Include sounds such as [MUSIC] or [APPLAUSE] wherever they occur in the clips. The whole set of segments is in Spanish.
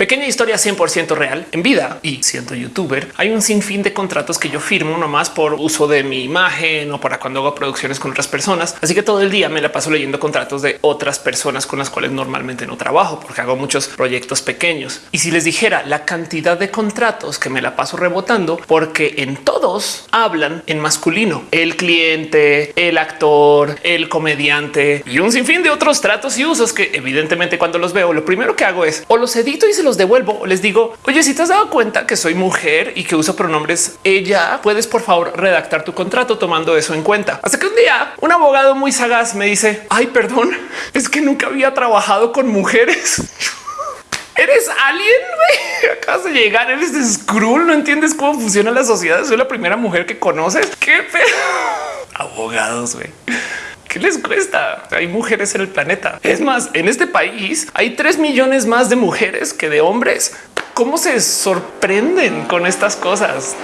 Pequeña historia 100% real en vida y siendo youtuber, hay un sinfín de contratos que yo firmo nomás por uso de mi imagen o para cuando hago producciones con otras personas. Así que todo el día me la paso leyendo contratos de otras personas con las cuales normalmente no trabajo porque hago muchos proyectos pequeños. Y si les dijera la cantidad de contratos que me la paso rebotando, porque en todos hablan en masculino, el cliente, el actor, el comediante y un sinfín de otros tratos y usos que evidentemente cuando los veo, lo primero que hago es o los edito y se los devuelvo les digo, oye, si te has dado cuenta que soy mujer y que uso pronombres ella, puedes por favor redactar tu contrato tomando eso en cuenta. Hasta que un día un abogado muy sagaz me dice, ay, perdón, es que nunca había trabajado con mujeres. [LAUGHS] Eres alien, Acabas de llegar, eres de Skrull, no entiendes cómo funciona la sociedad. Soy la primera mujer que conoces. Qué pedo. [LAUGHS] Abogados, güey. ¿Qué les cuesta? Hay mujeres en el planeta. Es más, en este país hay 3 millones más de mujeres que de hombres. ¿Cómo se sorprenden con estas cosas?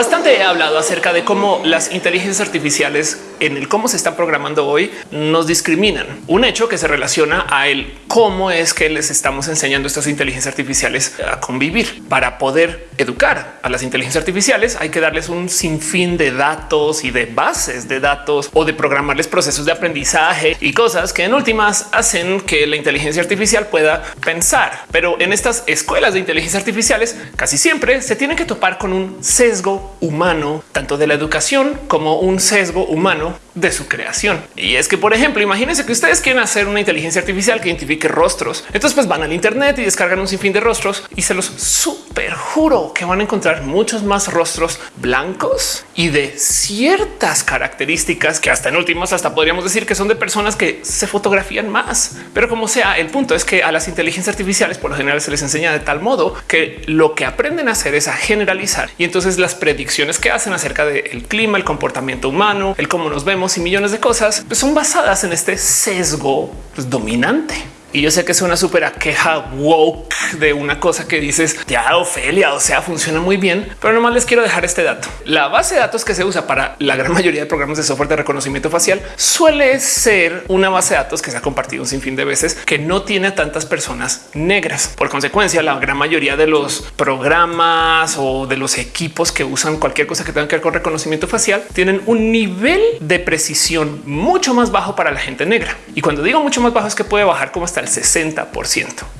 Bastante he hablado acerca de cómo las inteligencias artificiales en el cómo se están programando hoy nos discriminan. Un hecho que se relaciona a el cómo es que les estamos enseñando estas inteligencias artificiales a convivir. Para poder educar a las inteligencias artificiales hay que darles un sinfín de datos y de bases de datos o de programarles procesos de aprendizaje y cosas que en últimas hacen que la inteligencia artificial pueda pensar. Pero en estas escuelas de inteligencia artificiales casi siempre se tienen que topar con un sesgo humano, tanto de la educación como un sesgo humano de su creación. Y es que, por ejemplo, imagínense que ustedes quieren hacer una inteligencia artificial que identifique rostros. Entonces, pues van al Internet y descargan un sinfín de rostros y se los super juro que van a encontrar muchos más rostros blancos y de ciertas características que hasta en últimos hasta podríamos decir que son de personas que se fotografían más. Pero como sea, el punto es que a las inteligencias artificiales por lo general se les enseña de tal modo que lo que aprenden a hacer es a generalizar y entonces las predicciones que hacen acerca del clima, el comportamiento humano, el cómo nos vemos y millones de cosas pues son basadas en este sesgo pues, dominante. Y yo sé que es una súper queja woke de una cosa que dices ya Ofelia, o sea, funciona muy bien, pero nomás les quiero dejar este dato. La base de datos que se usa para la gran mayoría de programas de software de reconocimiento facial suele ser una base de datos que se ha compartido un sinfín de veces que no tiene tantas personas negras. Por consecuencia, la gran mayoría de los programas o de los equipos que usan cualquier cosa que tenga que ver con reconocimiento facial tienen un nivel de precisión mucho más bajo para la gente negra. Y cuando digo mucho más bajo es que puede bajar como hasta el 60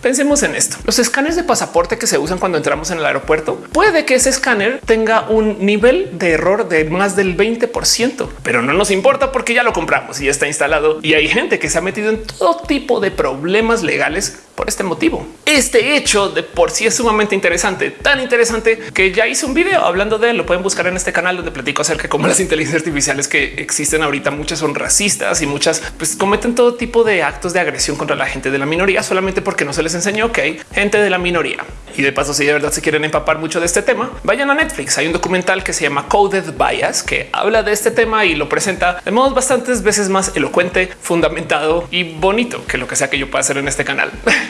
Pensemos en esto. Los escáneres de pasaporte que se usan cuando entramos en el aeropuerto, puede que ese escáner tenga un nivel de error de más del 20 pero no nos importa porque ya lo compramos y ya está instalado. Y hay gente que se ha metido en todo tipo de problemas legales por este motivo. Este hecho de por sí es sumamente interesante, tan interesante que ya hice un video hablando de él. Lo pueden buscar en este canal donde platico acerca de cómo las inteligencias artificiales que existen ahorita, muchas son racistas y muchas pues cometen todo tipo de actos de agresión contra la gente de la minoría solamente porque no se les enseñó que hay gente de la minoría. Y de paso, si de verdad se quieren empapar mucho de este tema, vayan a Netflix. Hay un documental que se llama Coded Bias que habla de este tema y lo presenta de modos bastantes veces más elocuente, fundamentado y bonito que lo que sea que yo pueda hacer en este canal. [LAUGHS]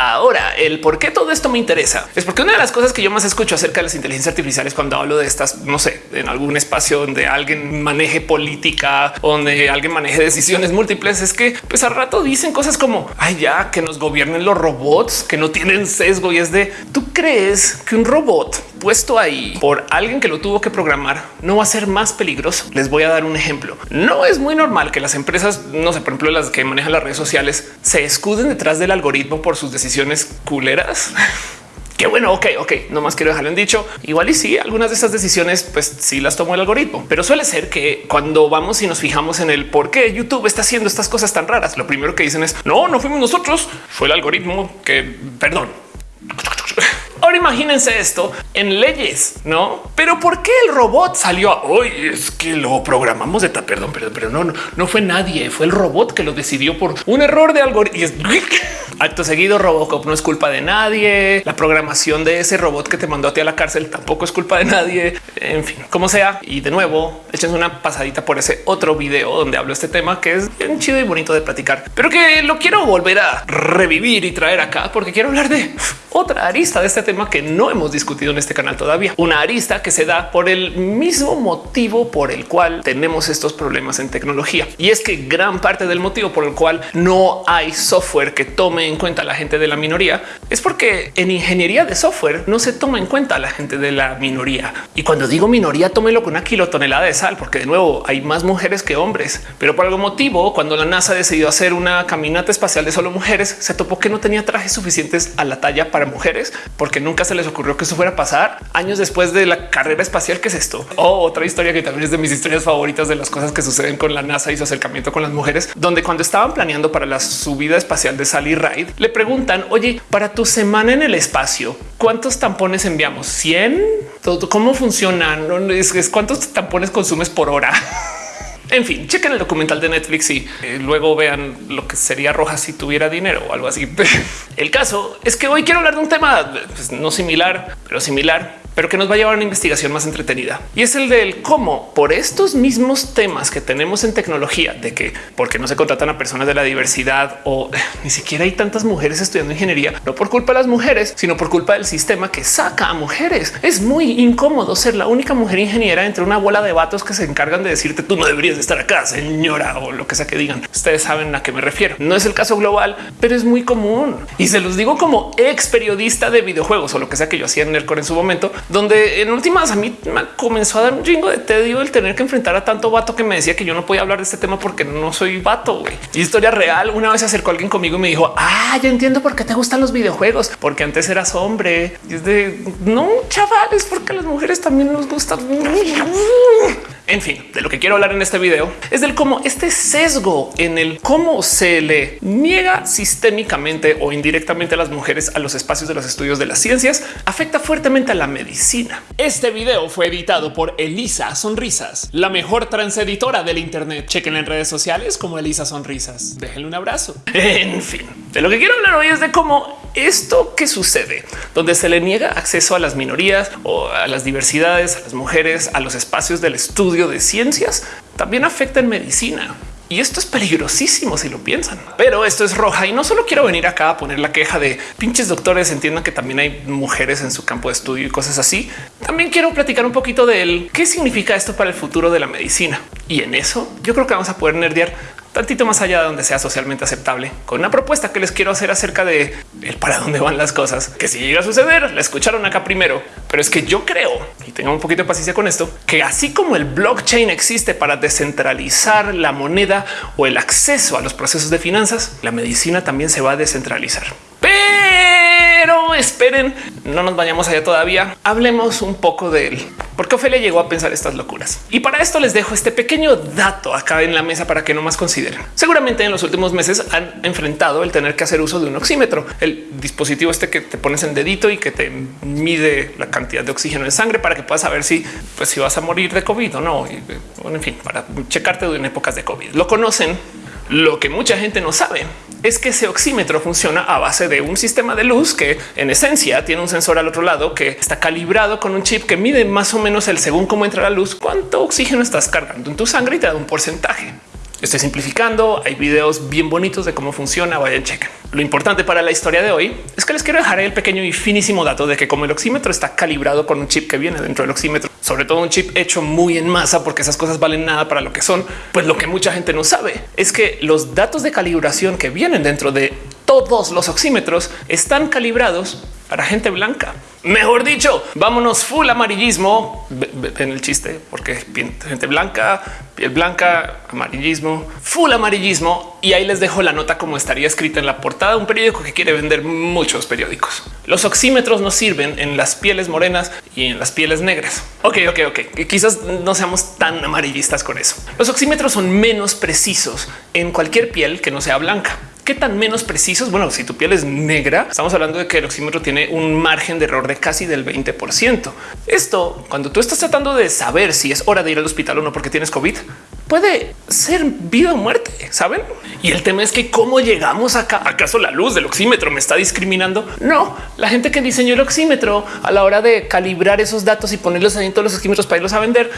Ahora, el por qué todo esto me interesa es porque una de las cosas que yo más escucho acerca de las inteligencias artificiales cuando hablo de estas, no sé, en algún espacio donde alguien maneje política, donde alguien maneje decisiones múltiples, es que pues al rato dicen cosas como ay, ya que nos gobiernen los robots que no tienen sesgo y es de tú crees que un robot puesto ahí por alguien que lo tuvo que programar no va a ser más peligroso. Les voy a dar un ejemplo. No es muy normal que las empresas, no sé, por ejemplo, las que manejan las redes sociales se escuden detrás del algoritmo por sus decisiones culeras. [LAUGHS] Qué bueno, ok, ok, no más quiero dejarlo en dicho. Igual y sí, algunas de esas decisiones, pues sí las tomó el algoritmo, pero suele ser que cuando vamos y nos fijamos en el por qué YouTube está haciendo estas cosas tan raras, lo primero que dicen es no, no fuimos nosotros, fue el algoritmo que, perdón, [LAUGHS] Ahora imagínense esto en leyes, no? Pero ¿por qué el robot salió hoy? Es que lo programamos de perdón, perdón, pero no, no, fue nadie, fue el robot que lo decidió por un error de algoritmo. [LAUGHS] Acto seguido, Robocop no es culpa de nadie. La programación de ese robot que te mandó a ti a la cárcel tampoco es culpa de nadie. En fin, como sea. Y de nuevo, échense una pasadita por ese otro video donde hablo este tema que es bien chido y bonito de platicar, pero que lo quiero volver a revivir y traer acá porque quiero hablar de otra arista de este tema que no hemos discutido en este canal todavía. Una arista que se da por el mismo motivo por el cual tenemos estos problemas en tecnología. Y es que gran parte del motivo por el cual no hay software que tome en cuenta a la gente de la minoría es porque en ingeniería de software no se toma en cuenta a la gente de la minoría. Y cuando digo minoría, tómelo con una kilotonelada de sal, porque de nuevo hay más mujeres que hombres. Pero por algún motivo, cuando la NASA decidió hacer una caminata espacial de solo mujeres, se topó que no tenía trajes suficientes a la talla para mujeres, porque nunca se les ocurrió que eso fuera a pasar años después de la carrera espacial. ¿Qué es esto? O otra historia que también es de mis historias favoritas de las cosas que suceden con la NASA y su acercamiento con las mujeres, donde cuando estaban planeando para la subida espacial de Sally Ride, le preguntan, oye, para tu semana en el espacio, ¿cuántos tampones enviamos? ¿100? ¿Cómo funcionan? Es, ¿Cuántos tampones consumes por hora? [LAUGHS] En fin, chequen el documental de Netflix y eh, luego vean lo que sería Roja si tuviera dinero o algo así. [LAUGHS] el caso es que hoy quiero hablar de un tema pues, no similar, pero similar pero que nos va a llevar a una investigación más entretenida. Y es el del cómo por estos mismos temas que tenemos en tecnología, de que porque no se contratan a personas de la diversidad o [LAUGHS] ni siquiera hay tantas mujeres estudiando ingeniería, no por culpa de las mujeres, sino por culpa del sistema que saca a mujeres. Es muy incómodo ser la única mujer ingeniera entre una bola de vatos que se encargan de decirte tú no deberías de estar acá, señora, o lo que sea que digan. Ustedes saben a qué me refiero. No es el caso global, pero es muy común. Y se los digo como ex periodista de videojuegos o lo que sea que yo hacía en el core en su momento donde en últimas a mí me comenzó a dar un chingo de tedio el tener que enfrentar a tanto vato que me decía que yo no podía hablar de este tema porque no soy vato. Güey. Historia real. Una vez se acercó alguien conmigo y me dijo, ah, ya entiendo por qué te gustan los videojuegos, porque antes eras hombre. Y es de no, chavales, porque a las mujeres también nos gustan. En fin, de lo que quiero hablar en este video es del cómo este sesgo en el cómo se le niega sistémicamente o indirectamente a las mujeres a los espacios de los estudios de las ciencias afecta fuertemente a la medicina. Este video fue editado por Elisa Sonrisas, la mejor transeditora del Internet. Chequen en redes sociales como Elisa Sonrisas. Déjenle un abrazo. [LAUGHS] En fin, de lo que quiero hablar hoy es de cómo esto que sucede, donde se le niega acceso a las minorías o a las diversidades, a las mujeres, a los espacios del estudio de ciencias, también afecta en medicina. Y esto es peligrosísimo si lo piensan, pero esto es roja y no solo quiero venir acá a poner la queja de pinches doctores. Entiendan que también hay mujeres en su campo de estudio y cosas así. También quiero platicar un poquito de qué significa esto para el futuro de la medicina. Y en eso yo creo que vamos a poder nerdear tantito más allá de donde sea socialmente aceptable con una propuesta que les quiero hacer acerca de el para dónde van las cosas, que si llega a suceder, la escucharon acá primero, pero es que yo creo y tengo un poquito de paciencia con esto, que así como el blockchain existe para descentralizar la moneda o el acceso a los procesos de finanzas, la medicina también se va a descentralizar. Esperen, no nos vayamos allá todavía. Hablemos un poco de él, porque Ofelia llegó a pensar estas locuras. Y para esto les dejo este pequeño dato acá en la mesa para que no más consideren. Seguramente en los últimos meses han enfrentado el tener que hacer uso de un oxímetro, el dispositivo este que te pones en dedito y que te mide la cantidad de oxígeno en sangre para que puedas saber si, pues, si vas a morir de COVID o no. Y, en fin, para checarte en épocas de COVID. Lo conocen. Lo que mucha gente no sabe es que ese oxímetro funciona a base de un sistema de luz que en esencia tiene un sensor al otro lado que está calibrado con un chip que mide más o menos el según cómo entra la luz, cuánto oxígeno estás cargando en tu sangre y te da un porcentaje. Estoy simplificando. Hay videos bien bonitos de cómo funciona. Vayan, chequen. Lo importante para la historia de hoy es que les quiero dejar el pequeño y finísimo dato de que como el oxímetro está calibrado con un chip que viene dentro del oxímetro, sobre todo un chip hecho muy en masa, porque esas cosas valen nada para lo que son, pues lo que mucha gente no sabe es que los datos de calibración que vienen dentro de todos los oxímetros están calibrados para gente blanca. Mejor dicho, vámonos full amarillismo en el chiste, porque gente blanca, piel blanca, amarillismo, full amarillismo. Y ahí les dejo la nota como estaría escrita en la portada de un periódico que quiere vender muchos periódicos. Los oxímetros nos sirven en las pieles morenas y en las pieles negras. Ok, ok, ok. Quizás no seamos tan amarillistas con eso. Los oxímetros son menos precisos en cualquier piel que no sea blanca. ¿Qué tan menos precisos? Bueno, si tu piel es negra, estamos hablando de que el oxímetro tiene un margen de error de casi del 20%. Esto, cuando tú estás tratando de saber si es hora de ir al hospital o no porque tienes COVID, puede ser vida o muerte, saben? Y el tema es que cómo llegamos acá. ¿Acaso la luz del oxímetro me está discriminando? No, la gente que diseñó el oxímetro a la hora de calibrar esos datos y ponerlos en todos los oxímetros para irlos a vender,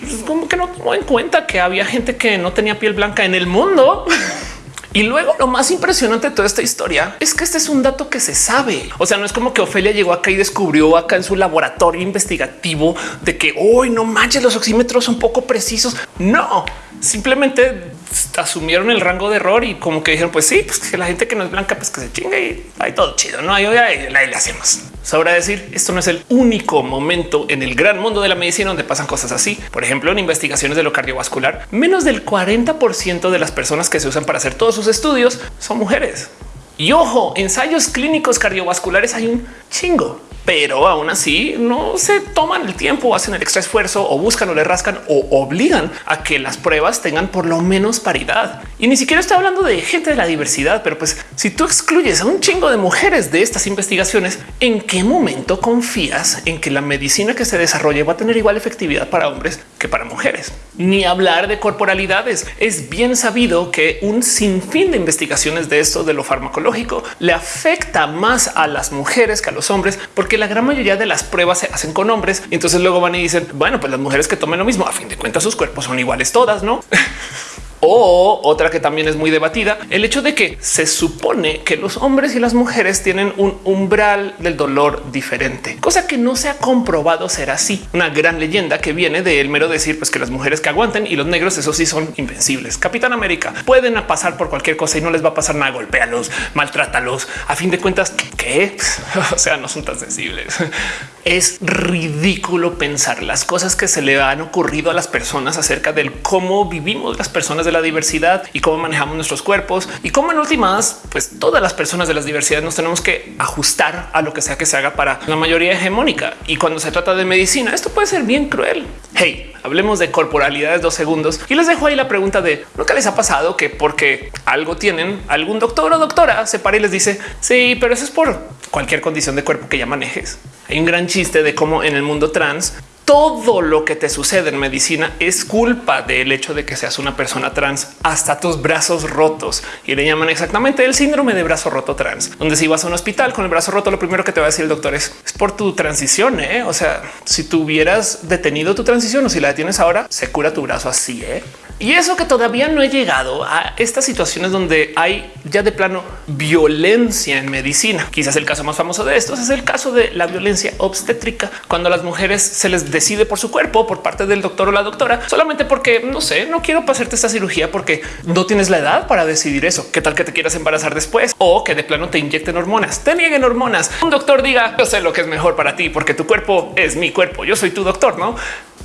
pues, como que no tomó en cuenta que había gente que no tenía piel blanca en el mundo. [LAUGHS] Y luego lo más impresionante de toda esta historia es que este es un dato que se sabe. O sea, no es como que Ofelia llegó acá y descubrió acá en su laboratorio investigativo de que hoy no manches, los oxímetros son poco precisos. No, simplemente asumieron el rango de error y como que dijeron, pues sí, pues que la gente que no es blanca, pues que se chingue y hay todo chido. No hay hoy le hacemos. Sobra decir, esto no es el único momento en el gran mundo de la medicina donde pasan cosas así. Por ejemplo, en investigaciones de lo cardiovascular, menos del 40% de las personas que se usan para hacer todos sus estudios son mujeres. Y ojo, ensayos clínicos cardiovasculares hay un chingo pero aún así no se toman el tiempo, hacen el extra esfuerzo o buscan o le rascan o obligan a que las pruebas tengan por lo menos paridad. Y ni siquiera estoy hablando de gente de la diversidad, pero pues si tú excluyes a un chingo de mujeres de estas investigaciones, ¿en qué momento confías en que la medicina que se desarrolle va a tener igual efectividad para hombres que para mujeres? Ni hablar de corporalidades. Es bien sabido que un sinfín de investigaciones de esto de lo farmacológico le afecta más a las mujeres que a los hombres, porque la gran mayoría de las pruebas se hacen con hombres. Y entonces luego van y dicen, bueno, pues las mujeres que tomen lo mismo, a fin de cuentas sus cuerpos son iguales todas, ¿no? [LAUGHS] O otra que también es muy debatida, el hecho de que se supone que los hombres y las mujeres tienen un umbral del dolor diferente, cosa que no se ha comprobado ser así. Una gran leyenda que viene de el mero decir pues que las mujeres que aguanten y los negros eso sí son invencibles. Capitán América pueden pasar por cualquier cosa y no les va a pasar nada. Golpéalos, maltrátalos. A fin de cuentas, que [LAUGHS] o sea, no son tan sensibles. Es ridículo pensar las cosas que se le han ocurrido a las personas acerca del cómo vivimos las personas de la diversidad y cómo manejamos nuestros cuerpos y cómo en últimas, pues todas las personas de las diversidades nos tenemos que ajustar a lo que sea que se haga para la mayoría hegemónica. Y cuando se trata de medicina, esto puede ser bien cruel. Hey, hablemos de corporalidades dos segundos y les dejo ahí la pregunta de nunca les ha pasado que porque algo tienen algún doctor o doctora se para y les dice sí, pero eso es por cualquier condición de cuerpo que ya manejes. Hay un gran chiste de cómo en el mundo trans todo lo que te sucede en medicina es culpa del hecho de que seas una persona trans hasta tus brazos rotos y le llaman exactamente el síndrome de brazo roto trans, donde si vas a un hospital con el brazo roto, lo primero que te va a decir el doctor es, es por tu transición. ¿eh? O sea, si tuvieras detenido tu transición o si la detienes ahora, se cura tu brazo así. ¿eh? Y eso que todavía no he llegado a estas situaciones donde hay ya de plano violencia en medicina. Quizás el caso más famoso de estos es el caso de la violencia obstétrica, cuando a las mujeres se les decide por su cuerpo por parte del doctor o la doctora, solamente porque no sé, no quiero pasarte esta cirugía porque no tienes la edad para decidir eso. ¿Qué tal que te quieras embarazar después o que de plano te inyecten hormonas, te nieguen hormonas? Un doctor diga yo sé lo que es mejor para ti porque tu cuerpo es mi cuerpo. Yo soy tu doctor, no?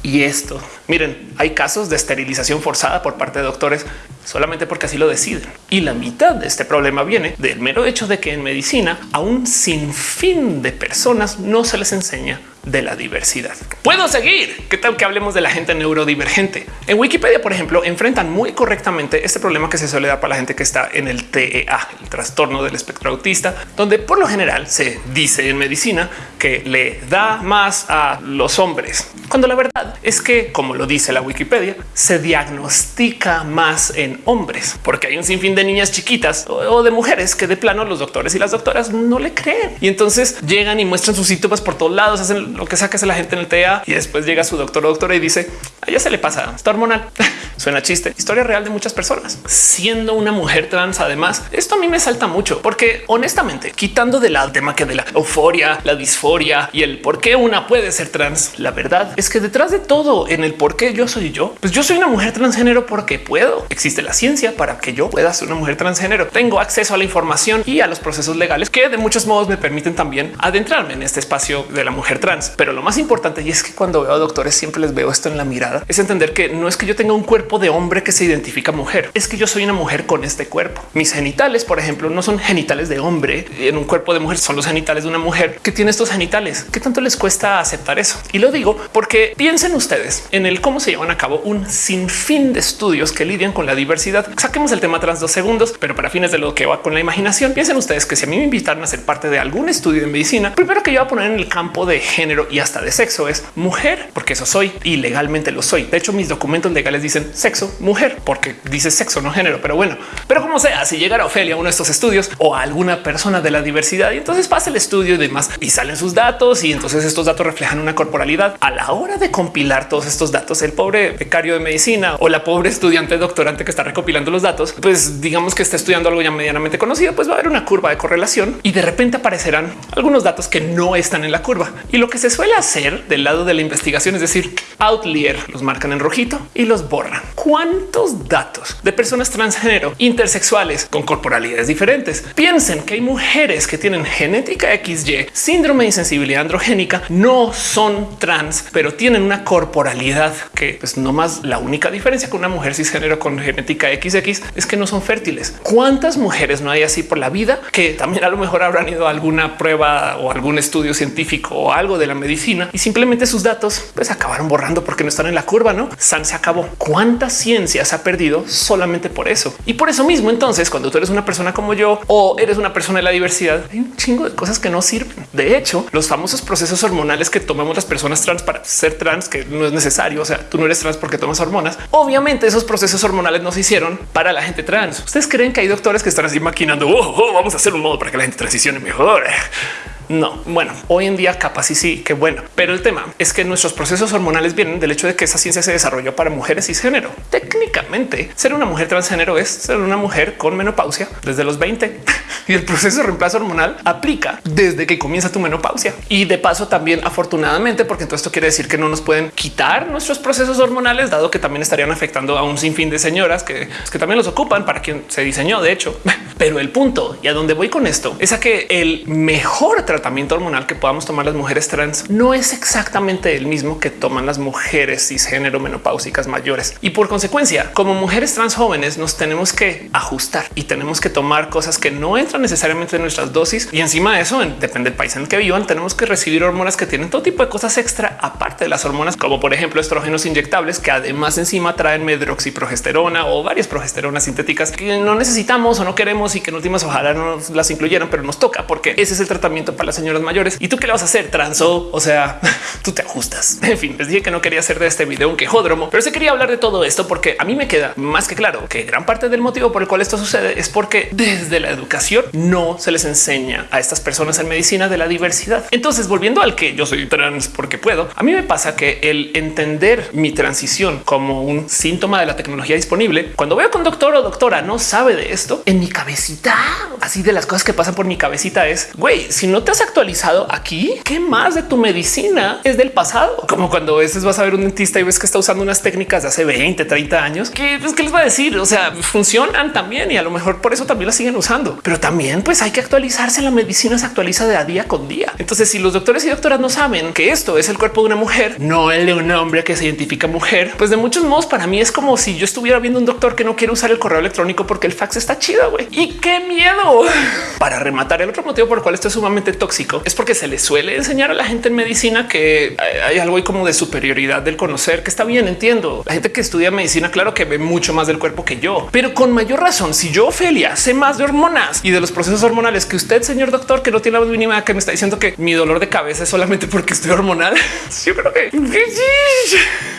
Y esto, miren, hay casos de esterilización forzada por parte de doctores solamente porque así lo deciden. Y la mitad de este problema viene del mero hecho de que en medicina a un sinfín de personas no se les enseña de la diversidad. Puedo seguir. ¿Qué tal que hablemos de la gente neurodivergente? En Wikipedia, por ejemplo, enfrentan muy correctamente este problema que se suele dar para la gente que está en el TEA, el trastorno del espectro autista, donde por lo general se dice en medicina que le da más a los hombres, cuando la verdad es que, como lo dice la Wikipedia, se diagnostica más en hombres, porque hay un sinfín de niñas chiquitas o de mujeres que de plano los doctores y las doctoras no le creen y entonces llegan y muestran sus síntomas por todos lados, hacen lo que saques a la gente en el TA y después llega su doctor o doctora y dice a se le pasa, está hormonal. [LAUGHS] Suena chiste. Historia real de muchas personas. Siendo una mujer trans, además, esto a mí me salta mucho porque honestamente, quitando de la tema que de la euforia, la disforia y el por qué una puede ser trans, la verdad es que detrás de todo en el por qué yo soy yo, pues yo soy una mujer transgénero porque puedo. Existe la ciencia para que yo pueda ser una mujer transgénero. Tengo acceso a la información y a los procesos legales que de muchos modos me permiten también adentrarme en este espacio de la mujer trans. Pero lo más importante y es que cuando veo a doctores siempre les veo esto en la mirada es entender que no es que yo tenga un cuerpo de hombre que se identifica mujer, es que yo soy una mujer con este cuerpo. Mis genitales, por ejemplo, no son genitales de hombre en un cuerpo de mujer, son los genitales de una mujer que tiene estos genitales. ¿Qué tanto les cuesta aceptar eso? Y lo digo porque piensen ustedes en el cómo se llevan a cabo un sinfín de estudios que lidian con la diversidad. Saquemos el tema trans dos segundos, pero para fines de lo que va con la imaginación, piensen ustedes que si a mí me invitaron a ser parte de algún estudio de medicina, primero que yo voy a poner en el campo de género y hasta de sexo es mujer, porque eso soy y legalmente lo soy. De hecho, mis documentos legales dicen sexo mujer, porque dice sexo, no género, pero bueno, pero como sea, si llegara Ofelia a uno de estos estudios o a alguna persona de la diversidad y entonces pasa el estudio y demás y salen sus datos y entonces estos datos reflejan una corporalidad a la hora de compilar todos estos datos. El pobre becario de medicina o la pobre estudiante doctorante que está recopilando los datos, pues digamos que está estudiando algo ya medianamente conocido, pues va a haber una curva de correlación y de repente aparecerán algunos datos que no están en la curva. Y lo que se suele hacer del lado de la investigación es decir, outlier los marcan en rojito y los borran. ¿Cuántos datos de personas transgénero, intersexuales con corporalidades diferentes? Piensen que hay mujeres que tienen genética XY, síndrome de insensibilidad androgénica, no son trans, pero tienen una corporalidad que pues no más la única diferencia con una mujer cisgénero con genética XX es que no son fértiles. ¿Cuántas mujeres no hay así por la vida que también a lo mejor habrán ido a alguna prueba o algún estudio científico o algo de la medicina y simplemente sus datos pues acabaron borrando porque no están en la curva, no? San se acabó. ¿Cuánta ciencia se ha perdido solamente por eso? Y por eso mismo, entonces, cuando tú eres una persona como yo o eres una persona de la diversidad, hay un chingo de cosas que no sirven. De hecho, los famosos procesos hormonales que tomamos las personas trans para ser trans, que no es necesario. O sea, tú no eres trans porque tomas hormonas. Obviamente esos procesos hormonales no se hicieron para la gente trans. Ustedes creen que hay doctores que están así maquinando, oh, oh, vamos a hacer un modo para que la gente transicione mejor. No, bueno, hoy en día capaz y sí, que bueno, pero el tema es que nuestros procesos hormonales vienen del hecho de que esa ciencia se desarrolló para mujeres cisgénero. Técnicamente, ser una mujer transgénero es ser una mujer con menopausia desde los 20 [LAUGHS] y el proceso de reemplazo hormonal aplica desde que comienza tu menopausia. Y de paso también afortunadamente, porque esto quiere decir que no nos pueden quitar nuestros procesos hormonales, dado que también estarían afectando a un sinfín de señoras que, que también los ocupan para quien se diseñó, de hecho. [LAUGHS] Pero el punto y a dónde voy con esto es a que el mejor tratamiento hormonal que podamos tomar las mujeres trans no es exactamente el mismo que toman las mujeres cisgénero menopáusicas mayores. Y por consecuencia, como mujeres trans jóvenes nos tenemos que ajustar y tenemos que tomar cosas que no entran necesariamente en nuestras dosis. Y encima de eso, depende del país en el que vivan, tenemos que recibir hormonas que tienen todo tipo de cosas extra aparte de las hormonas, como por ejemplo estrógenos inyectables que además encima traen medroxiprogesterona o varias progesteronas sintéticas que no necesitamos o no queremos y que en últimas ojalá no las incluyeran, pero nos toca porque ese es el tratamiento las señoras mayores. ¿Y tú qué le vas a hacer? Transo, o sea, [LAUGHS] tú te ajustas. [LAUGHS] En fin, les dije que no quería hacer de este video un quejódromo, pero se quería hablar de todo esto porque a mí me queda más que claro que gran parte del motivo por el cual esto sucede es porque desde la educación no se les enseña a estas personas en medicina de la diversidad. Entonces, volviendo al que yo soy trans porque puedo, a mí me pasa que el entender mi transición como un síntoma de la tecnología disponible, cuando veo que un doctor o doctora no sabe de esto, en mi cabecita, así de las cosas que pasan por mi cabecita es, güey, si no te has actualizado aquí, ¿qué más de tu medicina es del pasado? Como cuando a veces vas a ver un dentista y ves que está usando unas técnicas de hace 20, 30 años, que pues, ¿qué les va a decir? O sea, funcionan también y a lo mejor por eso también las siguen usando, pero también pues hay que actualizarse. La medicina se actualiza de día con día. Entonces, si los doctores y doctoras no saben que esto es el cuerpo de una mujer, no el de un hombre que se identifica mujer, pues de muchos modos para mí es como si yo estuviera viendo un doctor que no quiere usar el correo electrónico porque el fax está chido. güey. Y qué miedo [LAUGHS] para rematar. El otro motivo por el cual esto es sumamente tóxico es porque se le suele enseñar a la gente en medicina que hay algo ahí como de superioridad del conocer que está bien. Entiendo la gente que estudia medicina, claro que ve mucho más del cuerpo que yo, pero con mayor razón, si yo, Ophelia, sé más de hormonas y de los procesos hormonales que usted, señor doctor, que no tiene la mínima que me está diciendo que mi dolor de cabeza es solamente porque estoy hormonal. [LAUGHS] Yo creo que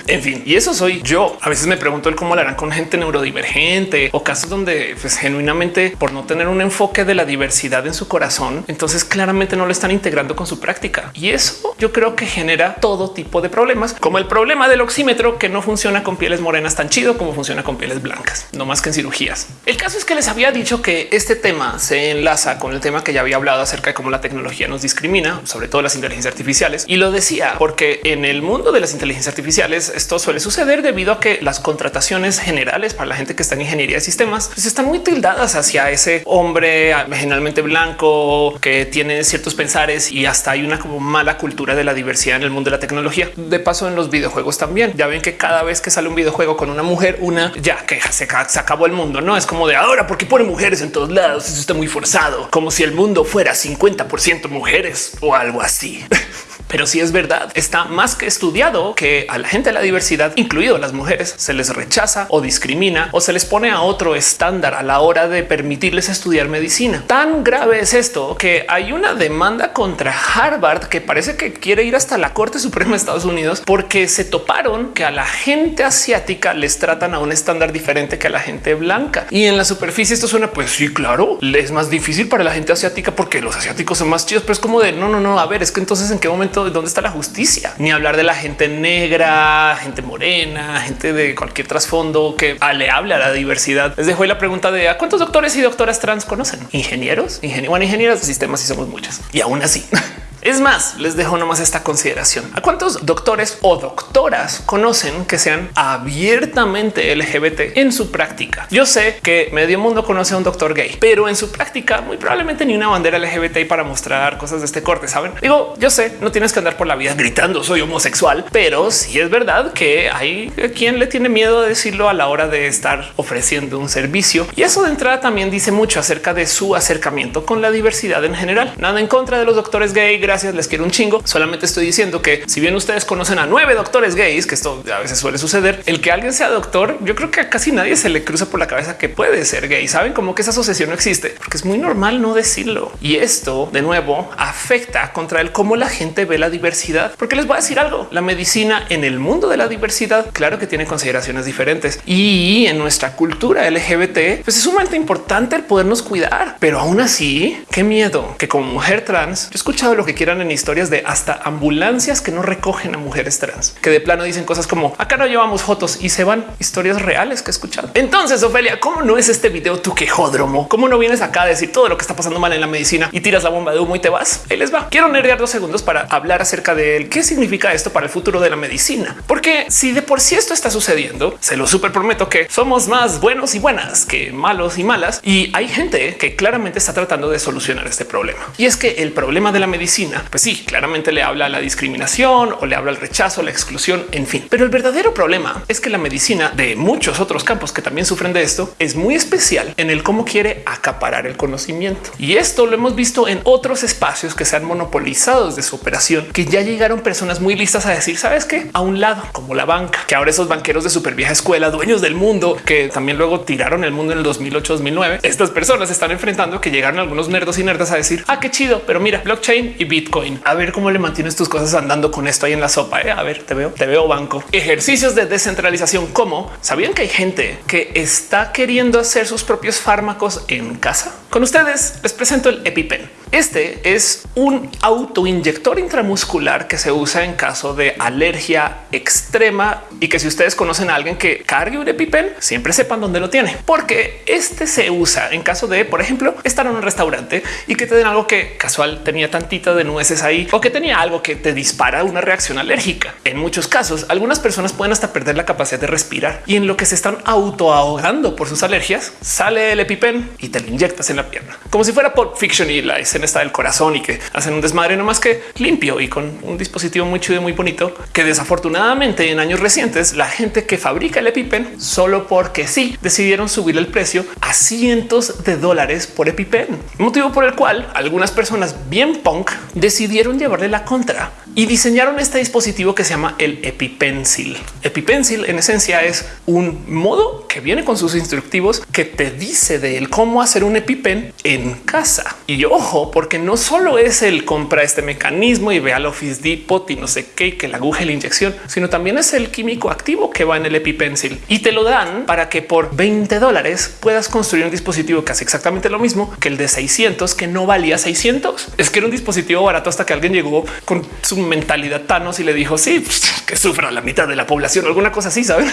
en fin, y eso soy yo. A veces me pregunto el cómo lo harán con gente neurodivergente o casos donde pues, genuinamente por no tener un enfoque de la diversidad en su corazón, entonces claramente no lo están integrando con su práctica. Y eso yo creo que genera todo tipo de problemas, como el problema del oxímetro que no funciona con pieles morenas tan chido como funciona con pieles blancas, no más que en cirugías. El caso es que les había dicho que este tema se enlaza con el tema que ya había hablado acerca de cómo la tecnología nos discrimina, sobre todo las inteligencias artificiales. Y lo decía porque en el mundo de las inteligencias artificiales esto suele suceder debido a que las contrataciones generales para la gente que está en ingeniería de sistemas pues están muy tildadas hacia ese hombre generalmente blanco que tiene ciertos pensares y hasta hay una como mala cultura de la diversidad en el mundo de la tecnología. De paso en los videojuegos también. Ya ven que cada vez que sale un videojuego con una mujer, una ya que se, acabó el mundo, no es como de ahora porque pone mujeres en todos lados. Eso está muy forzado, como si el mundo fuera 50% mujeres o algo así. [LAUGHS] pero si es verdad, está más que estudiado que a la gente de la diversidad, incluido las mujeres, se les rechaza o discrimina o se les pone a otro estándar a la hora de permitirles estudiar medicina. Tan grave es esto que hay una demanda contra Harvard que parece que quiere ir hasta la Corte Suprema de Estados Unidos porque se toparon que a la gente asiática les tratan a un estándar diferente que a la gente blanca. Y en la superficie esto suena pues sí, claro, es más difícil para la gente asiática porque los asiáticos son más chidos, pero es como de no, no, no, a ver, es que entonces en qué momento, dónde está la justicia? Ni hablar de la gente negra, gente morena, gente de cualquier trasfondo que le hable a la diversidad. Les dejo la pregunta de a cuántos doctores y doctoras trans conocen? Ingenieros, ingenieros, bueno, ingenieros de sistemas y somos muchas. Y aún así [LAUGHS] Es más, les dejo nomás esta consideración. ¿A cuántos doctores o doctoras conocen que sean abiertamente LGBT en su práctica? Yo sé que medio mundo conoce a un doctor gay, pero en su práctica muy probablemente ni una bandera LGBT para mostrar cosas de este corte, ¿saben? Digo, yo sé, no tienes que andar por la vida gritando soy homosexual, pero sí es verdad que hay quien le tiene miedo a decirlo a la hora de estar ofreciendo un servicio. Y eso de entrada también dice mucho acerca de su acercamiento con la diversidad en general. Nada en contra de los doctores gay, gracias, les quiero un chingo. Solamente estoy diciendo que si bien ustedes conocen a nueve doctores gays, que esto a veces suele suceder, el que alguien sea doctor, yo creo que a casi nadie se le cruza por la cabeza que puede ser gay. Saben como que esa asociación no existe porque es muy normal no decirlo. Y esto de nuevo afecta contra el cómo la gente ve la diversidad, porque les voy a decir algo. La medicina en el mundo de la diversidad, claro que tiene consideraciones diferentes y en nuestra cultura LGBT, pues es sumamente importante el podernos cuidar, pero aún así, qué miedo que como mujer trans, yo he escuchado lo que en historias de hasta ambulancias que no recogen a mujeres trans, que de plano dicen cosas como acá no llevamos fotos y se van historias reales que he escuchado. Entonces, Ofelia, ¿cómo no es este video tu quejódromo? ¿Cómo no vienes acá a decir todo lo que está pasando mal en la medicina y tiras la bomba de humo y te vas? Ahí les va. Quiero nerdear dos segundos para hablar acerca de qué significa esto para el futuro de la medicina. Porque si de por sí esto está sucediendo, se lo súper prometo que somos más buenos y buenas que malos y malas. Y hay gente que claramente está tratando de solucionar este problema. Y es que el problema de la medicina pues sí, claramente le habla a la discriminación o le habla al rechazo, la exclusión, en fin. Pero el verdadero problema es que la medicina de muchos otros campos que también sufren de esto es muy especial en el cómo quiere acaparar el conocimiento. Y esto lo hemos visto en otros espacios que se han monopolizado de su operación, que ya llegaron personas muy listas a decir, sabes qué, a un lado, como la banca, que ahora esos banqueros de súper vieja escuela, dueños del mundo, que también luego tiraron el mundo en el 2008, 2009, estas personas están enfrentando que llegaron algunos nerdos y nerdas a decir, ah, qué chido, pero mira, blockchain y Bitcoin a ver cómo le mantienes tus cosas andando con esto ahí en la sopa. ¿eh? A ver, te veo, te veo banco. Ejercicios de descentralización. Como sabían que hay gente que está queriendo hacer sus propios fármacos en casa. Con ustedes les presento el EpiPen. Este es un autoinyector intramuscular que se usa en caso de alergia extrema y que si ustedes conocen a alguien que cargue un EpiPen, siempre sepan dónde lo tiene, porque este se usa en caso de, por ejemplo, estar en un restaurante y que te den algo que casual tenía tantita de nueces ahí o que tenía algo que te dispara una reacción alérgica. En muchos casos, algunas personas pueden hasta perder la capacidad de respirar y en lo que se están auto ahogando por sus alergias, sale el EpiPen y te lo inyectas en la pierna, como si fuera por Fiction y la escena está del corazón y que hacen un desmadre no más que limpio y con un dispositivo muy chido muy bonito que desafortunadamente en años recientes la gente que fabrica el EpiPen solo porque sí decidieron subir el precio a cientos de dólares por EpiPen, motivo por el cual algunas personas bien punk decidieron llevarle la contra y diseñaron este dispositivo que se llama el EpiPencil. EpiPencil en esencia es un modo que viene con sus instructivos que te dice de él cómo hacer un EpiPen en casa. Y ojo, porque no solo es el compra este mecanismo y ve al Office Depot y no sé qué, que la aguja la inyección, sino también es el químico activo que va en el EpiPencil y te lo dan para que por 20 dólares puedas construir un dispositivo que hace exactamente lo mismo que el de 600 que no valía 600. Es que era un dispositivo barato hasta que alguien llegó con su mentalidad Thanos y le dijo sí, pues, que sufra la mitad de la población, alguna cosa así, saben?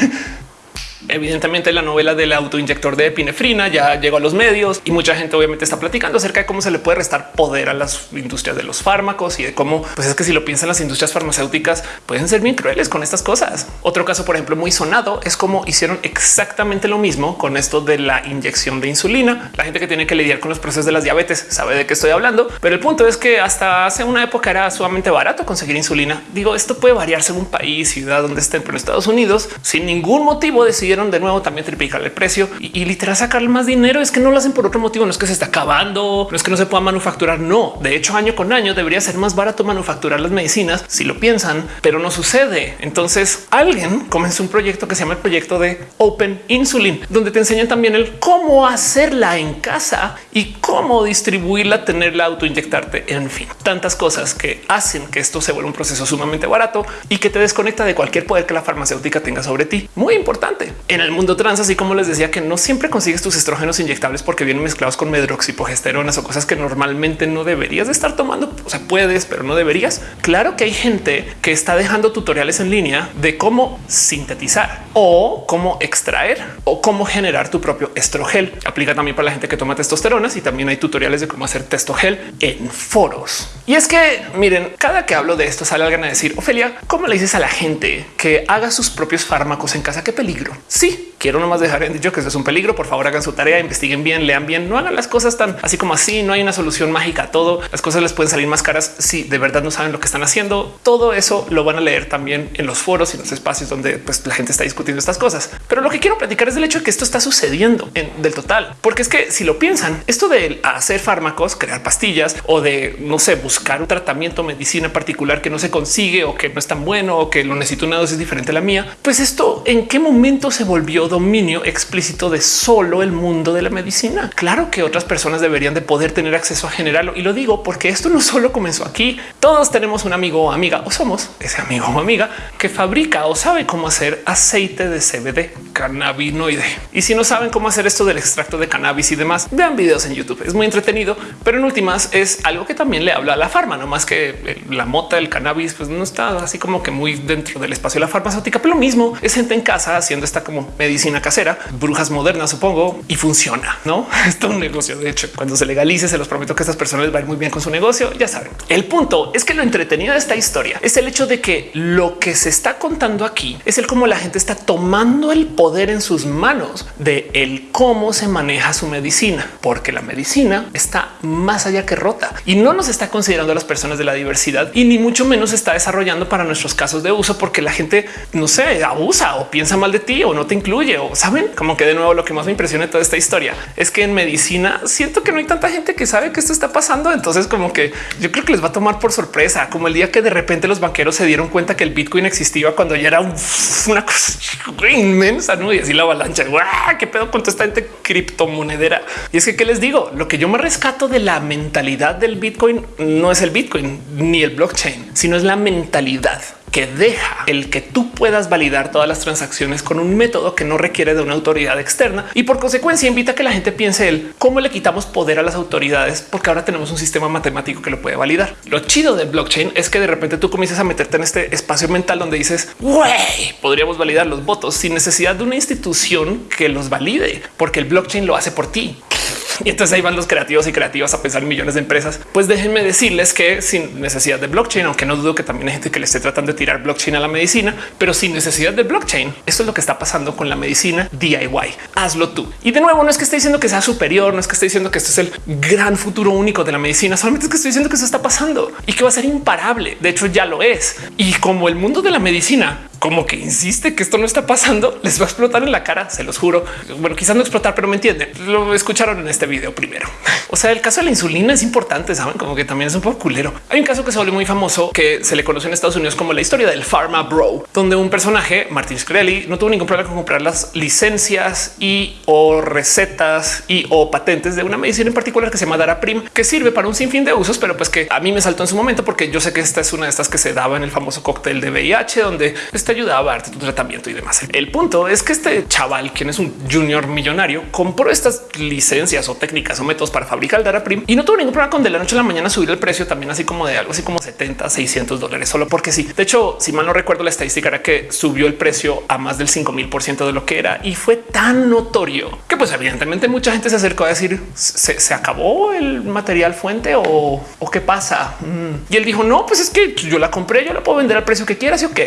Evidentemente la novela del autoinyector de epinefrina ya llegó a los medios y mucha gente obviamente está platicando acerca de cómo se le puede restar poder a las industrias de los fármacos y de cómo pues es que si lo piensan las industrias farmacéuticas pueden ser bien crueles con estas cosas. Otro caso, por ejemplo, muy sonado es como hicieron exactamente lo mismo con esto de la inyección de insulina. La gente que tiene que lidiar con los procesos de las diabetes sabe de qué estoy hablando, pero el punto es que hasta hace una época era sumamente barato conseguir insulina. Digo, esto puede variar según país, ciudad donde estén, pero en Estados Unidos sin ningún motivo decidieron decidieron de nuevo también triplicar el precio y, y literal sacar más dinero. Es que no lo hacen por otro motivo. No es que se está acabando, no es que no se pueda manufacturar. No, de hecho, año con año debería ser más barato manufacturar las medicinas si lo piensan, pero no sucede. Entonces alguien comenzó un proyecto que se llama el proyecto de Open Insulin, donde te enseñan también el cómo hacerla en casa y cómo distribuirla, tenerla, autoinyectarte, en fin, tantas cosas que hacen que esto se vuelva un proceso sumamente barato y que te desconecta de cualquier poder que la farmacéutica tenga sobre ti. Muy importante en el mundo trans, así como les decía que no siempre consigues tus estrógenos inyectables porque vienen mezclados con medroxipogesteronas o cosas que normalmente no deberías de estar tomando. O sea, puedes, pero no deberías. Claro que hay gente que está dejando tutoriales en línea de cómo sintetizar o cómo extraer o cómo generar tu propio estrogel. Aplica también para la gente que toma testosteronas y también hay tutoriales de cómo hacer testogel en foros. Y es que miren, cada que hablo de esto sale alguien a decir Ofelia, ¿cómo le dices a la gente que haga sus propios fármacos en casa? Qué peligro. Sí, quiero nomás dejar en dicho que eso es un peligro. Por favor, hagan su tarea, investiguen bien, lean bien, no hagan las cosas tan así como así. No hay una solución mágica a todo. Las cosas les pueden salir más caras si de verdad no saben lo que están haciendo. Todo eso lo van a leer también en los foros y los espacios donde pues, la gente está discutiendo estas cosas. Pero lo que quiero platicar es del hecho de que esto está sucediendo en, del total, porque es que si lo piensan, esto de hacer fármacos, crear pastillas o de no sé, buscar un tratamiento, medicina particular que no se consigue o que no es tan bueno o que lo necesito una dosis diferente a la mía, pues esto en qué momento se volvió dominio explícito de solo el mundo de la medicina. Claro que otras personas deberían de poder tener acceso a generarlo y lo digo porque esto no solo comenzó aquí. Todos tenemos un amigo o amiga o somos ese amigo o amiga que fabrica o sabe cómo hacer aceite de CBD, cannabinoide. Y si no saben cómo hacer esto del extracto de cannabis y demás, vean videos en YouTube. Es muy entretenido, pero en últimas es algo que también le habla a la farma, no más que la mota del cannabis, pues no está así como que muy dentro del espacio de la farmacéutica, pero lo mismo es gente en casa haciendo esta como medicina casera, brujas modernas, supongo, y funciona, no? [LAUGHS] Es un negocio. De hecho, cuando se legalice, se los prometo que estas personas les muy bien con su negocio. Ya saben, el punto es que lo entretenido de esta historia es el hecho de que lo que se está contando aquí es el cómo la gente está tomando el poder en sus manos de el cómo se maneja su medicina, porque la medicina está más allá que rota y no nos está considerando a las personas de la diversidad y ni mucho menos está desarrollando para nuestros casos de uso, porque la gente no sé, abusa o piensa mal de ti o no te incluye o saben como que de nuevo lo que más me impresiona de toda esta historia es que en medicina siento que no hay tanta gente que sabe que esto está pasando. Entonces, como que yo creo que les va a tomar por sorpresa, como el día que de repente los banqueros se dieron cuenta que el Bitcoin existía cuando ya era una cosa inmensa, ¿no? Y así la avalancha, ¡guau! ¿qué pedo con toda esta gente criptomonedera? Y es que, ¿qué les digo? Lo que yo me rescato de la mentalidad del Bitcoin no es el Bitcoin ni el blockchain, sino es la mentalidad que deja el que tú puedas validar todas las transacciones con un método que no requiere de una autoridad externa y por consecuencia invita a que la gente piense el cómo le quitamos poder a las autoridades porque ahora tenemos un sistema matemático que lo puede validar. Lo chido del blockchain es que de repente tú comienzas a meterte en este espacio mental donde dices güey, podríamos validar los votos sin necesidad de una institución que los valide porque el blockchain lo hace por ti. [LAUGHS] Y entonces ahí van los creativos y creativas a pensar en millones de empresas. Pues déjenme decirles que sin necesidad de blockchain, aunque no dudo que también hay gente que le esté tratando de tirar blockchain a la medicina, pero sin necesidad de blockchain, esto es lo que está pasando con la medicina DIY. Hazlo tú. Y de nuevo, no es que esté diciendo que sea superior, no es que esté diciendo que esto es el gran futuro único de la medicina, solamente es que estoy diciendo que eso está pasando y que va a ser imparable. De hecho, ya lo es. Y como el mundo de la medicina como que insiste que esto no está pasando, les va a explotar en la cara, se los juro. Bueno, quizás no explotar, pero me entienden. Lo escucharon en este video primero. O sea, el caso de la insulina es importante, saben como que también es un poco culero. Hay un caso que se volvió muy famoso que se le conoce en Estados Unidos como la historia del Pharma Bro, donde un personaje, Martin Shkreli, no tuvo ningún problema con comprar las licencias y o recetas y o patentes de una medicina en particular que se llama Daraprim, que sirve para un sinfín de usos, pero pues que a mí me saltó en su momento porque yo sé que esta es una de estas que se daba en el famoso cóctel de VIH, donde está ayudaba a darte tu tratamiento y demás. El punto es que este chaval, quien es un junior millonario, compró estas licencias o técnicas o métodos para fabricar el Daraprim y no tuvo ningún problema con de la noche a la mañana subir el precio también así como de algo así como 70, 600 dólares solo porque sí. De hecho, si mal no recuerdo, la estadística era que subió el precio a más del 5 mil por ciento de lo que era y fue tan notorio que pues evidentemente mucha gente se acercó a decir se, acabó el material fuente o, qué pasa. Mm. Y él dijo no, pues es que yo la compré, yo la puedo vender al precio que quieras y ok.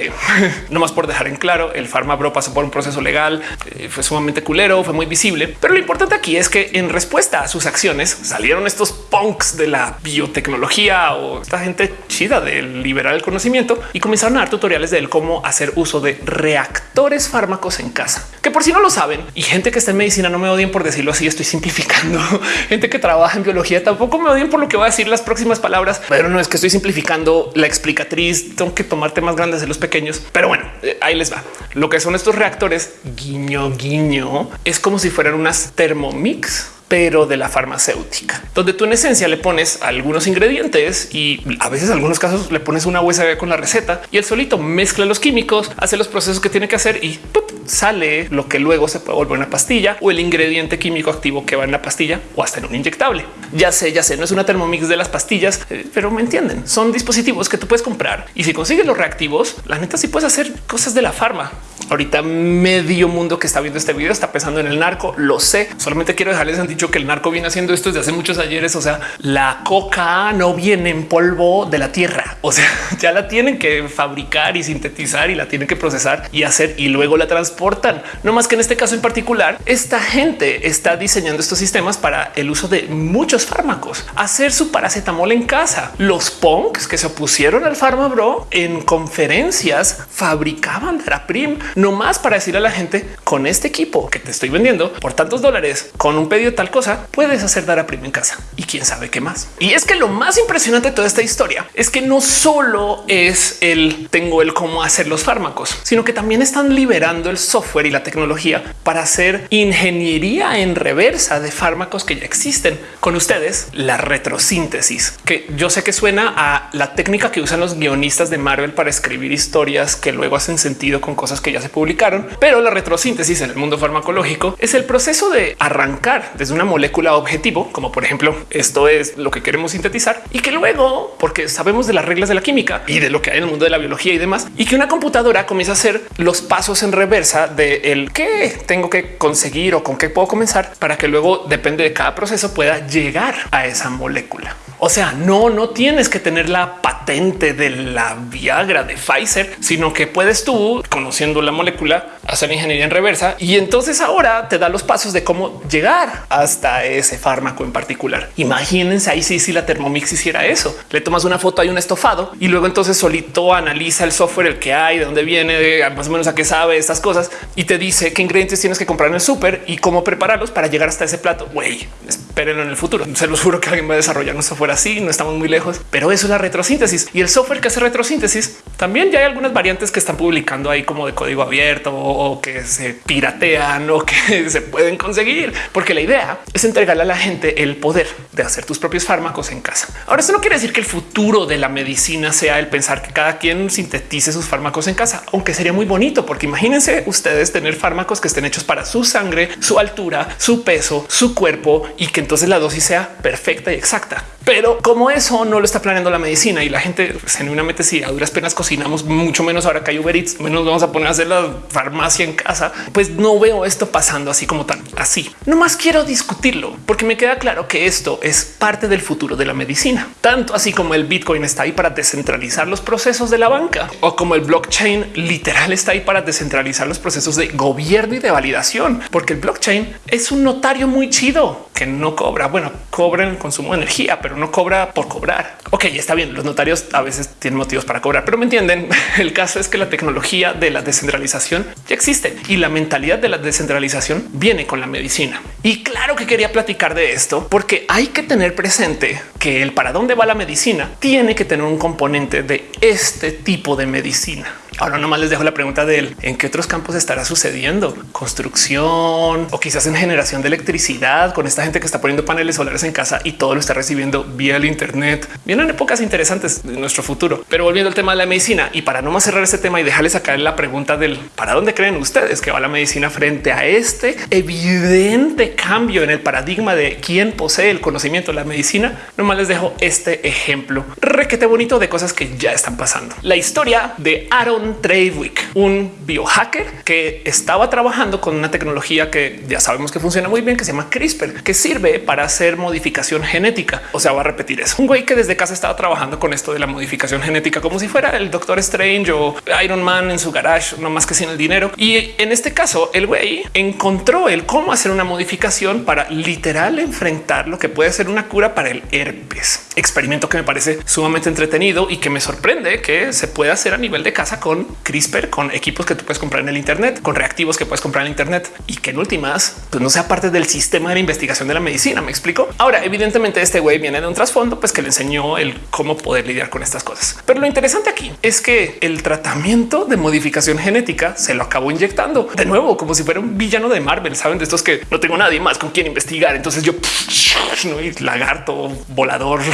más por dejar en claro, el Bro pasó por un proceso legal, eh, fue sumamente culero, fue muy visible. Pero lo importante aquí es que en respuesta a sus acciones salieron estos punks de la biotecnología o esta gente chida del liberar el conocimiento y comenzaron a dar tutoriales de cómo hacer uso de reactores fármacos en casa. Que por si no lo saben y gente que está en medicina no me odien por decirlo así, estoy simplificando. [LAUGHS] gente que trabaja en biología tampoco me odien por lo que voy a decir las próximas palabras, pero no es que estoy simplificando la explicatriz. Tengo que tomar temas grandes de los pequeños, pero bueno, eh, ahí les va. Lo que son estos reactores guiño guiño es como si fueran unas Thermomix pero de la farmacéutica, donde tú en esencia le pones algunos ingredientes y a veces en algunos casos le pones una USB con la receta y el solito mezcla los químicos, hace los procesos que tiene que hacer y sale lo que luego se puede volver una pastilla o el ingrediente químico activo que va en la pastilla o hasta en un inyectable. Ya sé, ya sé, no es una termomix de las pastillas, eh, pero me entienden. Son dispositivos que tú puedes comprar y si consigues los reactivos, la neta sí puedes hacer cosas de la farma. Ahorita medio mundo que está viendo este video está pensando en el narco. Lo sé. Solamente quiero dejarles han dicho que el narco viene haciendo esto desde hace muchos ayeres. O sea, la coca no viene en polvo de la tierra. O sea, [LAUGHS] ya la tienen que fabricar y sintetizar y la tienen que procesar y hacer y luego la transportan. No más que en este caso en particular, esta gente está diseñando estos sistemas para el uso de muchos fármacos, hacer su paracetamol en casa. Los punks que se opusieron al bro en conferencias fabricaban Daraprim no más para decir a la gente con este equipo que te estoy vendiendo por tantos dólares con un pedido de tal cosa, puedes hacer dar a prima en casa y quién sabe qué más. Y es que lo más impresionante de toda esta historia es que no solo es el tengo el cómo hacer los fármacos, sino que también están liberando el software y la tecnología para hacer ingeniería en reversa de fármacos que ya existen. Con ustedes, la retrosíntesis, que yo sé que suena a la técnica que usan los guionistas de Marvel para escribir historias que luego hacen sentido con cosas que ya se publicaron, pero la retrosíntesis en el mundo farmacológico es el proceso de arrancar desde una molécula objetivo, como por ejemplo esto es lo que queremos sintetizar y que luego, porque sabemos de las reglas de la química y de lo que hay en el mundo de la biología y demás, y que una computadora comienza a hacer los pasos en reversa de el qué tengo que conseguir o con qué puedo comenzar para que luego depende de cada proceso pueda llegar a esa molécula. O sea, no, no tienes que tener la patente de la Viagra de Pfizer, sino que puedes tú, conociendo la molécula, hacer ingeniería en reversa y entonces ahora te da los pasos de cómo llegar hasta ese fármaco en particular. Imagínense ahí si, si la Thermomix hiciera eso. Le tomas una foto, hay un estofado y luego entonces solito analiza el software, el que hay, de dónde viene, de más o menos a qué sabe estas cosas y te dice qué ingredientes tienes que comprar en el súper y cómo prepararlos para llegar hasta ese plato. Güey, espérenlo en el futuro. Se los juro que alguien va a desarrollar un software así, no estamos muy lejos, pero eso es la retrosíntesis y el software que hace retrosíntesis. También ya hay algunas variantes que están publicando ahí como de código abierto o que se piratean o que [LAUGHS] se pueden conseguir, porque la idea es entregarle a la gente el poder de hacer tus propios fármacos en casa. Ahora, eso no quiere decir que el futuro de la medicina sea el pensar que cada quien sintetice sus fármacos en casa, aunque sería muy bonito, porque imagínense ustedes tener fármacos que estén hechos para su sangre, su altura, su peso, su cuerpo y que entonces la dosis sea perfecta y exacta. Pero como eso no lo está planeando la medicina y la gente genuinamente si a duras penas cocinamos mucho menos ahora que hay Uber Eats, menos vamos a poner a hacer la farmacia en casa, pues no veo esto pasando así como tan así. No más quiero discutirlo porque me queda claro que esto es parte del futuro de la medicina, tanto así como el Bitcoin está ahí para descentralizar los procesos de la banca o como el blockchain literal está ahí para descentralizar los procesos de gobierno y de validación, porque el blockchain es un notario muy chido que no cobra. Bueno, cobra el consumo de energía, pero no cobra por cobrar. Ok, está bien. Los notarios a veces tienen motivos para cobrar, pero me entienden. [LAUGHS] El caso es que la tecnología de la descentralización ya existe y la mentalidad de la descentralización viene con la medicina. Y claro que quería platicar de esto porque hay que tener presente que el para dónde va la medicina tiene que tener un componente de este tipo de medicina. Ahora nomás les dejo la pregunta de él. ¿En qué otros campos estará sucediendo? Construcción o quizás en generación de electricidad con esta gente que está poniendo paneles solares en casa y todo lo está recibiendo vía el Internet. Vienen épocas interesantes de nuestro futuro. Pero volviendo al tema de la medicina y para no más cerrar este tema y dejarles sacar la pregunta del para dónde creen ustedes que va la medicina frente a este evidente cambio en el paradigma de quién posee el conocimiento de la medicina. Nomás les dejo este ejemplo requete bonito de cosas que ya están pasando. La historia de Aaron Alan Treidwick, un biohacker que estaba trabajando con una tecnología que ya sabemos que funciona muy bien, que se llama CRISPR, que sirve para hacer modificación genética. O sea, va a repetir eso. Un güey que desde casa estaba trabajando con esto de la modificación genética como si fuera el Doctor Strange o Iron Man en su garage, no más que sin el dinero. Y en este caso, el güey encontró el cómo hacer una modificación para literal enfrentar lo que puede ser una cura para el herpes. Experimento que me parece sumamente entretenido y que me sorprende que se pueda hacer a nivel de casa con CRISPR, con equipos que tú puedes comprar en el Internet, con reactivos que puedes comprar en Internet y que en últimas pues no sea parte del sistema de investigación de la medicina. Me explico. Ahora, evidentemente, este güey viene de un trasfondo, pues que le enseñó el cómo poder lidiar con estas cosas. Pero lo interesante aquí es que el tratamiento de modificación genética se lo acabó inyectando de nuevo, como si fuera un villano de Marvel. Saben de estos que no tengo nadie más con quien investigar. Entonces yo [LAUGHS] no lagarto volador. [LAUGHS]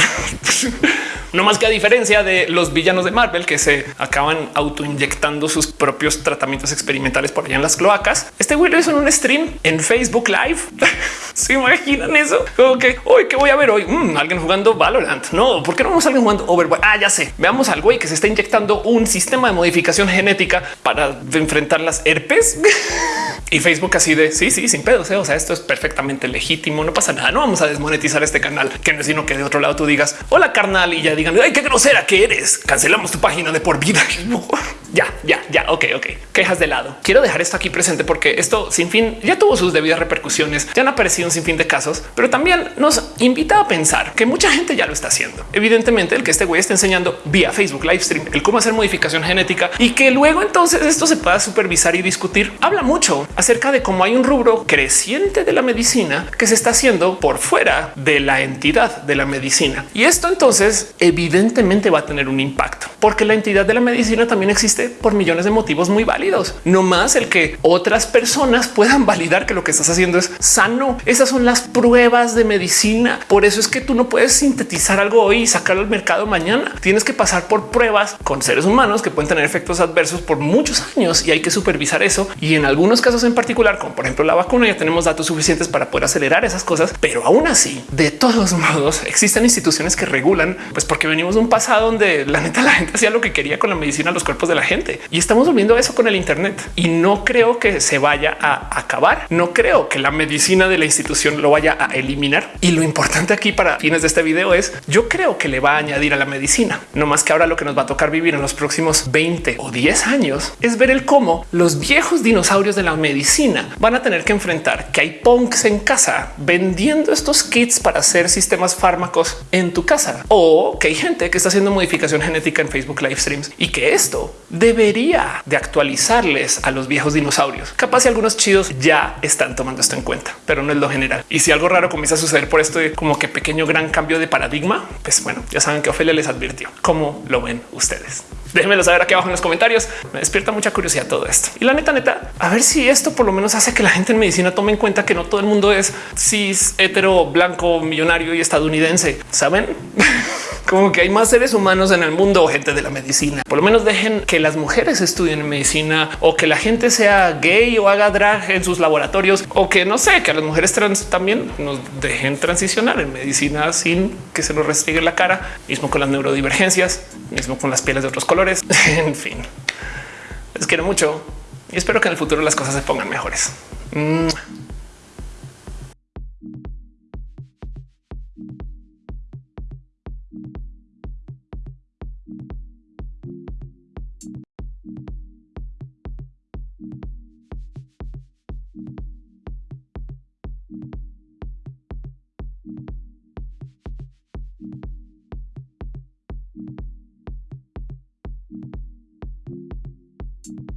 No más que a diferencia de los villanos de Marvel que se acaban autoinyectando sus propios tratamientos experimentales por allá en las cloacas. Este güey lo hizo en un stream en Facebook Live. [LAUGHS] ¿Se imaginan eso? Como que hoy que voy a ver hoy mm, alguien jugando Valorant. No, ¿por qué no vamos a alguien jugando Overwatch? Ah, ya sé. Veamos al güey que se está inyectando un sistema de modificación genética para enfrentar las herpes. [LAUGHS] y Facebook así de sí, sí, sin pedos. ¿eh? O sea, esto es perfectamente legítimo. No pasa nada. No vamos a desmonetizar este canal, que no es sino que de otro lado tú digas hola carnal y ya digan ay, qué grosera que eres. Cancelamos tu página de por vida. [LAUGHS] ya, ya, ya. Ok, ok. Quejas de lado. Quiero dejar esto aquí presente porque esto sin fin ya tuvo sus debidas repercusiones. Ya han aparecido un sinfín de casos, pero también nos invita a pensar que mucha gente ya lo está haciendo. Evidentemente, el que este güey está enseñando vía Facebook live stream el cómo hacer modificación genética y que luego entonces esto se pueda supervisar y discutir. Habla mucho acerca de cómo hay un rubro creciente de la medicina que se está haciendo por fuera de la entidad de la medicina. Y esto entonces evidentemente va a tener un impacto porque la entidad de la medicina también existe por millones de motivos muy válidos. No más el que otras personas puedan validar que lo que estás haciendo es sano. Esas son las pruebas de medicina. Por eso es que tú no puedes sintetizar algo hoy y sacarlo al mercado mañana. Tienes que pasar por pruebas con seres humanos que pueden tener efectos adversos por muchos años y hay que supervisar eso. Y en algunos casos en particular, como por ejemplo la vacuna, ya tenemos datos suficientes para poder acelerar esas cosas. Pero aún así, de todos modos, existen instituciones que regulan, pues porque venimos de un pasado donde la neta la gente hacía lo que quería con la medicina, los cuerpos de la gente y estamos volviendo a eso con el Internet y no creo que se vaya a acabar. No creo que la medicina de la institución lo vaya a eliminar. Y lo importante aquí para fines de este video es yo creo que le va a añadir a la medicina, no más que ahora lo que nos va a tocar vivir en los próximos 20 o 10 años es ver el cómo los viejos dinosaurios de la medicina van a tener que enfrentar que hay punks en casa vendiendo estos kits para hacer sistemas fármacos en tu casa o que hay gente que está haciendo modificación genética en Facebook live streams y que esto debería de actualizarles a los viejos dinosaurios. Capaz y algunos chidos ya están tomando esto en cuenta, pero no es lo general. Y si algo raro comienza a suceder por esto como que pequeño gran cambio de paradigma, pues bueno, ya saben que Ofelia les advirtió. ¿Cómo lo ven ustedes? Déjenmelo saber aquí abajo en los comentarios. Me despierta mucha curiosidad todo esto. Y la neta, neta, a ver si esto por lo menos hace que la gente en medicina tome en cuenta que no todo el mundo es cis, hetero, blanco, millonario y estadounidense. Saben? [LAUGHS] como que hay más seres humanos en el mundo, gente de la medicina. Por lo menos dejen que las mujeres estudien medicina o que la gente sea gay o haga drag en sus laboratorios o que no sé, que a las mujeres trans también nos dejen transicionar en medicina sin que se nos restringe la cara, mismo con las neurodivergencias, mismo con las pieles de otros colores. [LAUGHS] en fin, les quiero mucho y espero que en el futuro las cosas se pongan mejores. Mm.